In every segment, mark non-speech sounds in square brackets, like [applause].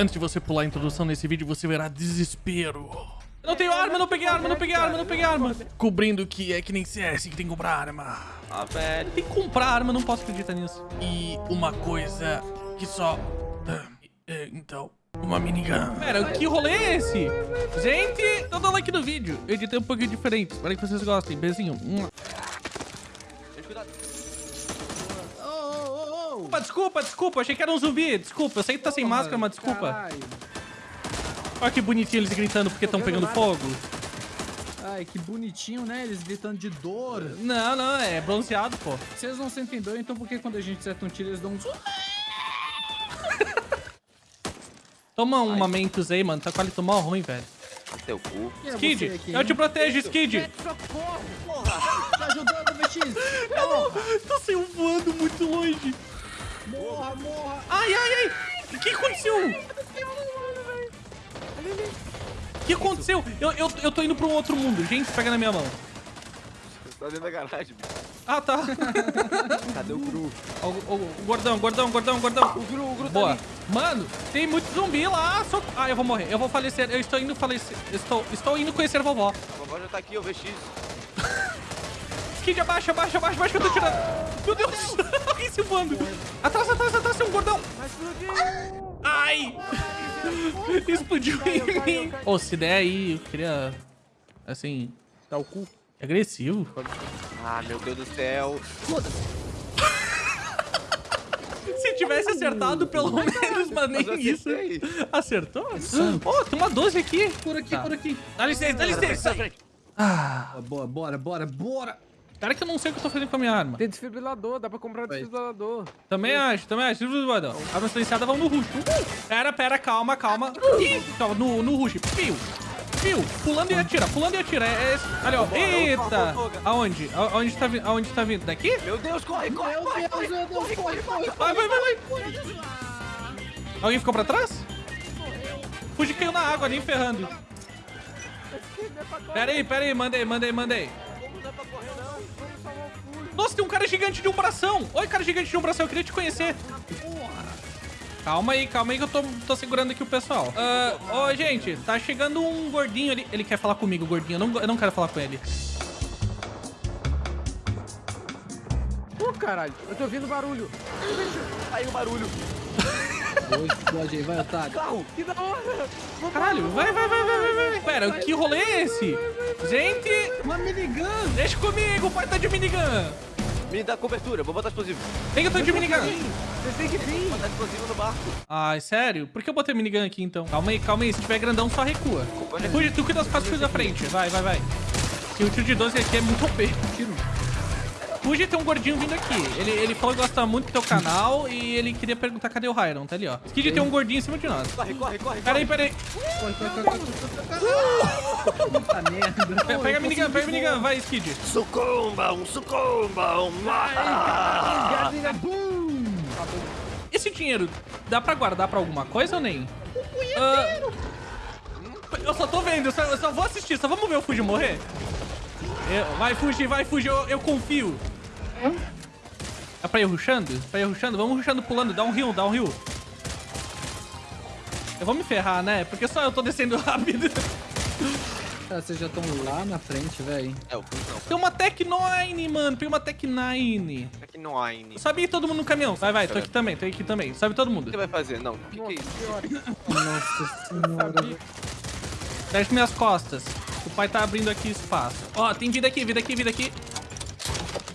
Antes de você pular a introdução nesse vídeo, você verá desespero. Eu não tenho arma, não peguei arma, não peguei arma, não peguei arma. Cobrindo que é que nem CS, que tem que comprar arma. Ah, velho. Tem que comprar arma, não posso acreditar nisso. E uma coisa que só... É, então, uma minigun. Pera, que rolê é esse? Gente, dá um like no vídeo. Eu editei um pouquinho diferente. Espero que vocês gostem. Beijinho. Mua. Desculpa, desculpa, desculpa. Achei que era um zumbi. Desculpa, eu sei que tá sem máscara, mas desculpa. Caralho. Olha que bonitinho eles gritando porque estão pegando nada. fogo. Ai, que bonitinho, né? Eles gritando de dor. Não, não, é bronzeado, pô. Vocês não sentem dor, então por que quando a gente acerta um tiro eles dão um... [laughs] Toma um Mentos aí, mano. Tá quase tomar ruim, velho. Teu cu. É Skid, você aqui, eu te protejo, Skid. Socorro! Porra! Tá ajudando, VX! [laughs] Porra! Tá saiu voando muito longe. Morra, morra! Ai, ai, ai. O que aconteceu? O que aconteceu? Eu, eu, eu tô indo pra um outro mundo. Gente, pega na minha mão. Você tá dentro da garagem, bicho. Ah, tá. [laughs] Cadê o Gru? O, o- o gordão, gordão, gordão, gordão. O Gru, o Gru tá Boa. ali. Mano, tem muito zumbi lá. Só... Ah, eu vou morrer. Eu vou falecer. Eu estou indo falecer. Estou, estou indo conhecer a vovó. A vovó já tá aqui, o VX. Skid, abaixa, abaixa, abaixa, abaixa que eu tô tirando. Meu Deus. [laughs] Alguém se voando. Atrás, atrás, atrás, tem um gordão. Ai. [laughs] Explodiu em mim. Ô, se der aí, eu queria... Assim... Tá o cu. Agressivo. Ah, meu Deus do céu. [laughs] Se tivesse acertado, pelo menos, mas nem Mas isso. Acertou? Ó, tem uma 12 aqui. Por aqui, Tá. por aqui. Dá licença, dá licença. Ah, Bora, bora, bora, bora! Cara que eu não sei o que eu tô fazendo com a minha arma. Tem desfibrilador, dá pra comprar Vai. desfibrilador. Também acho, também acho. Guardão. Arma silenciada, vamos no rush. Pera, pera, calma, calma. Ih, calma, no, no rush. Piu, piu. Pulando e atira, pulando e atira. É, é esse. Ali, ó. Eita. Aonde? A- Aonde tá vindo? Aonde tá vindo? Daqui? Meu Deus, corre, corre, Meu corre, Deus, corre. meu Deus, corre, corre! Vai, vai, vai, vai. Alguém ficou pra trás? Fuji caiu na água, nem ferrando. Pera aí, pera aí, mandei, mandei, mandei. Nossa, tem um cara gigante de um bração. Oi, cara gigante de um bração, eu queria te conhecer. Calma aí, calma aí que eu tô, tô segurando aqui o pessoal. Ah, Ô, gente, tá chegando um gordinho ali. Ele quer falar comigo, gordinho. Eu não, eu não quero falar com ele. Pô, caralho, eu tô ouvindo barulho. Aí o barulho. Dois, explode aí, vai, otário. Carro. Que da hora! Caralho, vai, vai, vai, vai, vai, vai. Pera, que rolê é esse? Gente, Uma minigun! deixa comigo, o pai tá de minigun. Me dá cobertura, vou botar explosivo. Tem que eu tô de minigun. Vocês têm que vir! Botar explosivo no barco. Ai, sério? Por que eu botei minigun aqui então? Calma aí, calma aí. Se tiver grandão, só recua. Fuge, tu cuida das coisas da frente. Vai, vai, vai. E o tiro de 12 aqui é muito OP. Tiro. Fuji tem um gordinho vindo aqui. Ele, ele falou que gosta muito do teu canal e ele queria perguntar cadê o Hyron. Tá ali, ó. Skid tem um gordinho em cima de nós. Corre, corre, corre. Pera aí, pera aí. Corre, corre, corre. Puta merda. Pe- Pega a minigun, pega a minigun. Vai, Skid. Sucumbam, sucumbam. Gasolina, bum! Esse dinheiro dá pra guardar pra alguma coisa ou nem? Ah, eu só tô vendo, eu só, eu só vou assistir, só vamos ver o Fuji morrer. Eu- vai, Fuji, vai, Fuji, eu, eu confio. É pra ir rushando? Pra ir rushando? Vamos rushando pulando, dá um heal, dá um heal. Eu vou me ferrar, né? Porque só eu tô descendo [laughs] rápido. Cara, vocês já estão lá na frente, velho. É, o não. Tem uma Tech 9, mano. Tem uma Tech 9. É que não há ainda. O Sobe aí todo mundo no caminhão. Vai, vai, tô aqui também, tô aqui também. Sobe todo mundo. que você vai fazer? Não, o que, que é isso? Nossa senhora. Desce minhas costas. O pai tá abrindo aqui espaço. Ó, tem vida aqui, vida aqui, vida aqui.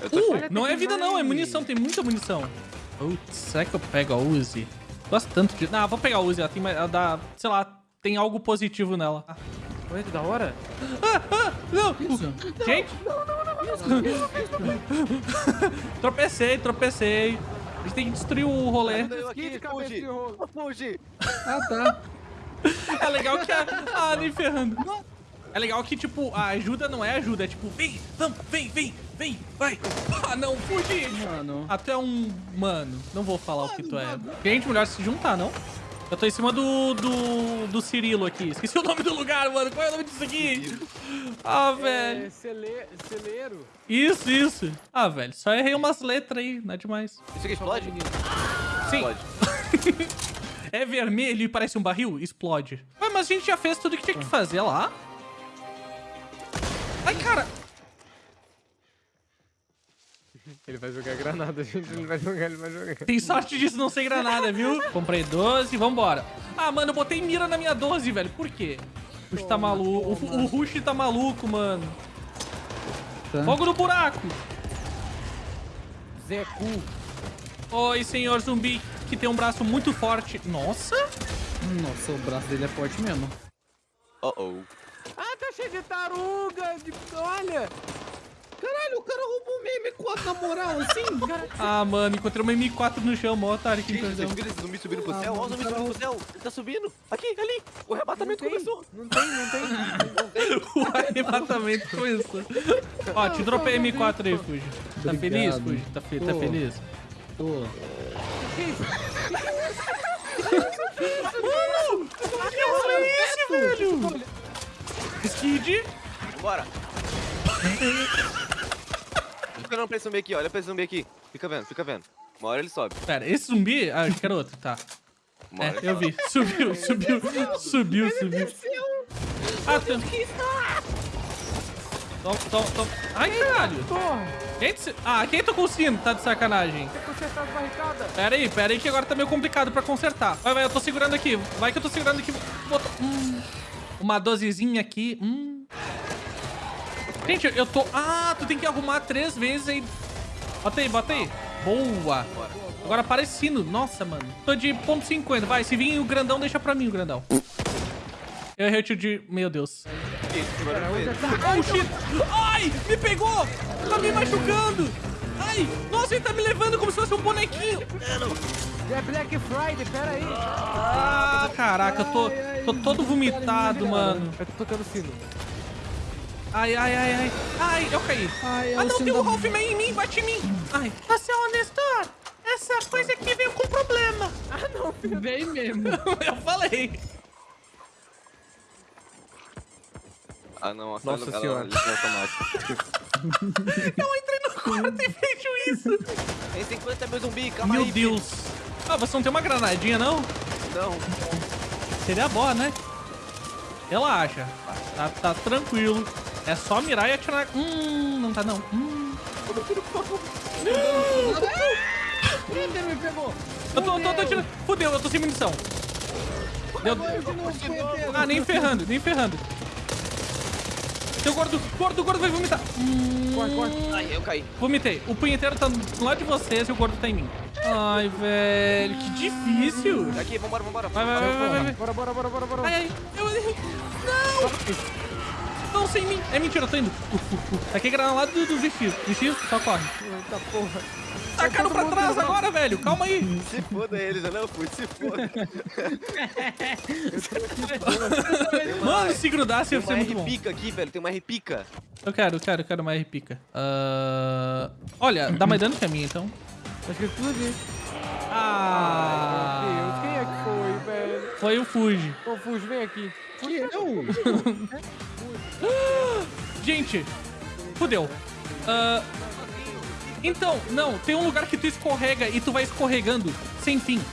Eu tô Uh, não é vida não, é munição, tem muita munição. Putz, será que eu pego a Uzi? Gosto tanto de... Não, vou pegar a Uzi, ela tem mais... Ela dá... Sei lá, tem algo positivo nela. Ah, Olha que da hora! ah, não! Isso. Gente! tropecei, tropecei. A gente tem que destruir o rolê. Fuge. Fuge. Ah, tá. [laughs] É legal que a... Ah, nem ferrando. É legal que, tipo, a ajuda não é ajuda, é tipo, vem, vamos, vem, vem, vem, vai. [laughs] Ah, não, fugi. Mano. Até um... Mano, não vou falar o que tu é. Gente, melhor se juntar, não? Eu tô em cima do, do, do Cirilo aqui. Esqueci [laughs] o nome do lugar, mano. Qual é o nome disso aqui? [laughs] Ah, velho. É, cele... celeiro. Isso, isso. Ah, velho, só errei umas letras aí, não é demais. Isso aqui explode? Sim. Explode. é vermelho e parece um barril, explode. Ué, mas a gente já fez tudo que tinha que fazer lá. Ai, cara. Ele vai jogar granada, gente. Ele vai jogar, ele vai jogar. Tem sorte disso não ser granada, viu? Comprei 12, vambora. Ah, mano, eu botei mira na minha 12, velho. Por quê? O Rush tá maluco. O, o Rush tá maluco, mano. Tá. Fogo no buraco. Zé Cu. Oi, senhor zumbi, que tem um braço muito forte. Nossa. Nossa, o braço dele é forte mesmo. Oh, cheio de taruga. De... Olha. Caralho, o cara roubou minha M4 na moral, assim. [laughs] Cara, Ah, mano, encontrei uma M4 no chão, mó otário que Gente, vocês viram esse zumbi subindo pro Ah, céu? Olha o mano, zumbi subindo pro céu. Ele tá subindo. Aqui, ali. O Não arrebatamento tem, começou. não tem, não tem. [laughs] O arrebatamento começou. Ó, te dropei M4 aí, Fuji. Tá feliz, Fuji? Tá, fe tá feliz? Tô. [laughs] Mano! Que é esse, velho? Skid. Bora. Fica não pra esse zumbi aqui, olha pra esse zumbi aqui. Fica vendo, fica vendo. Uma hora ele sobe. Pera, esse zumbi... Ah, acho que era outro, tá. Uma É, hora ele eu sobe. vi. Subiu, subiu, subiu, subiu. Ah, tem... Toma, toma, toma. Ai, caralho. Porra. Quem te... Ah, quem tocou o sino? Tá de sacanagem. Tem que consertar as barricadas. Pera aí, pera aí que agora tá meio complicado pra consertar. Vai, vai, eu tô segurando aqui. Vai que eu tô segurando aqui. Bota- Hum. Uma dosezinha aqui. Hum. Gente, eu tô... Ah, tu tem que arrumar três vezes aí. Bota aí, bota aí. Boa. Agora aparece sino. Nossa, mano. Tô de ponto .50. Vai, se vir o grandão, deixa pra mim o grandão. Eu errei o tiro de... Meu Deus. Oh, shit! Ai! Me pegou! Tá me machucando! Ai! Nossa, ele tá me levando como se fosse um bonequinho! É Black Friday, pera aí. Ah, caraca, eu tô, tô todo vomitado, mano. Eu tô tocando sino. Ai, ai, ai, ai. Ai, eu caí. Ai, é Ah, não, tem um Ralphman em mim, bate em mim. Ai. Ô, seu Nestor, essa coisa aqui veio com problema. Vem mesmo. [laughs] eu falei. Ah, não. Nossa ela- ela- senhora. ela- automático. [laughs] Eu entrei no quarto e vejo isso. Tem 50 mil zumbi, calma Meu aí. Deus. Ah, você não tem uma granadinha, não? Não. Seria bom, né? Relaxa. Tá, tá tranquilo. É só mirar e atirar. Hum, não tá não. Hum. ele me pegou. Eu tô, tô, tô atirando. Fudeu, eu tô sem munição. Deu... Ah, nem ferrando, nem ferrando. Seu gordo, gordo, gordo vai vomitar. Hum, Corre, corre. Ai, eu caí. vomitei. O punheteiro tá do lado de vocês e o gordo tá em mim. Ai, velho, que difícil. Aqui, vambora, vambora. Vai, vai, vai, vai, vai. vai. Bora, bora, bora, bora, bora. Ai, ai, eu errei. Não! Não, sem mim. É mentira, eu tô indo. Uh, uh, uh. Aqui é granada do, do VX. VX, só corre. Eita porra. Tacaram pra mundo trás agora, velho. Calma aí. [laughs] Se foda eles, eu não fui, se foda. [laughs] Mano, se grudasse Tem ia ser uma muito bom. R-pica aqui, velho, tem uma R-pica. Eu quero, eu quero, eu quero uma R-pica. Ah, Olha, dá mais dano que a minha, então. Tá escrito tudo ali. Ah! Meu Deus, quem é que foi, velho? Foi o Fuji. Confuso, vem aqui. Que eu? [laughs] Gente, fudeu. Ah, então, não, tem um lugar que tu escorrega e tu vai escorregando sem fim. [laughs]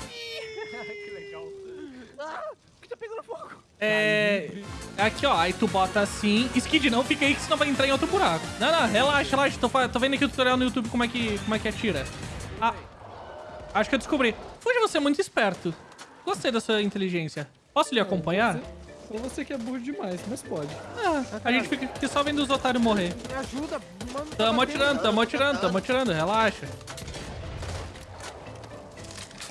que tá pegando fogo? É. Aqui, ó. Aí tu bota assim. Skid não, fica aí que senão vai entrar em outro buraco. Não, não, relaxa, relaxa. Tô, tô vendo aqui o tutorial no YouTube como é que, como é que atira. Ah. Acho que eu descobri. Fuji, você é muito esperto. Gostei da sua inteligência. Posso lhe acompanhar? Só você que é burro demais, mas pode. Ah, a gente fica aqui só vendo os otários morrer. Me ajuda, mano. tá Tamo atirando, tamo atirando, tamo atirando, relaxa.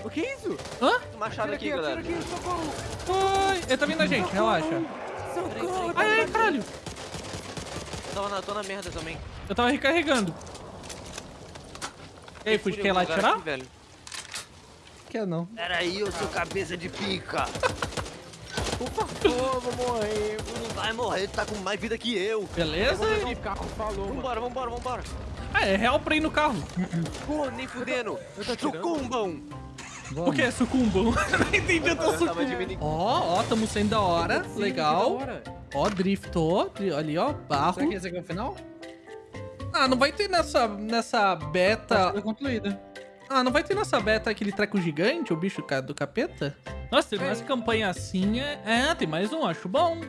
O que é isso? Hã? Machado aqui, aqui, galera. aqui, socorro. Oi, ele tá vindo a gente, relaxa. Socorro. Ai, ai, caralho. Tô na, tô na merda também. Eu tava recarregando. E aí, Fuji, quer ir lá atirar? aqui, velho. Quer não. Peraí, eu sou cabeça de pica. [laughs] Por favor, vou morrer. Tu não vai morrer, tu tá com mais vida que eu. Beleza? Um carro, falou. Vambora, vambora, vambora. Ah, é real pra ir no carro. [laughs] Pô, nem fudendo. Eu tô atirando. Sucumbam. O que é sucumbam? [laughs] Não entendi, eu tô sucumbam. Ó, ó, tamo saindo da hora. Legal. Ó, driftou. Dri- Ali, ó, barro. Será que esse aqui é o final? Ah, não vai ter nessa, nessa beta. Tá concluída. Ah, não vai ter nessa beta aquele treco gigante, o bicho do capeta? Nossa, tem mais campanha assim. É... é, tem mais um, acho bom.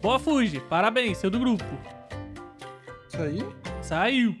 Boa, Fuji. Parabéns, seu do grupo. Aí? Saiu.